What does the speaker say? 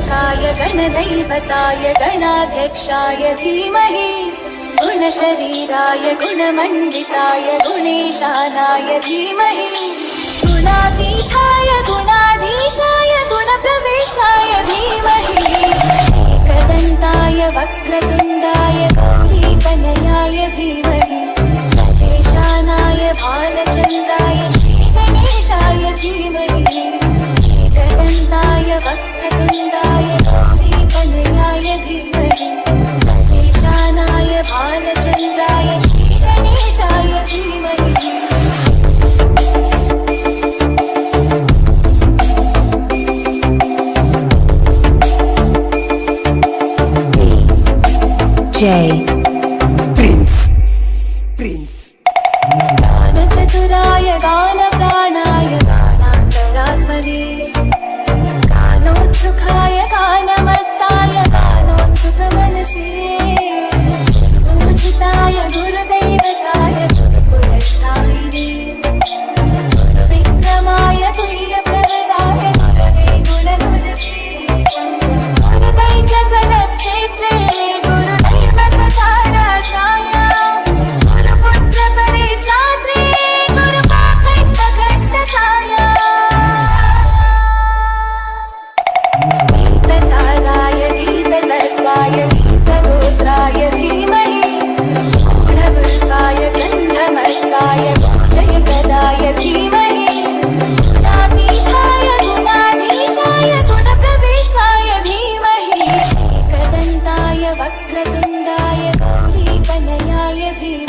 गणाधिपताय गणाध्यक्षाय धीमहि गुणशरीराय गुणमण्डिताय गुणेशानाय धीमहि। गुणातीताय गुणाधीशाय गुणप्रविष्टाय धीमहि। एकदन्ताय वक्रतुण्डाय गौरीतनयाय धीमहि J. Prince. Prince. Prince. वक्रतुण्डाय गौरीतनयाय धीमहि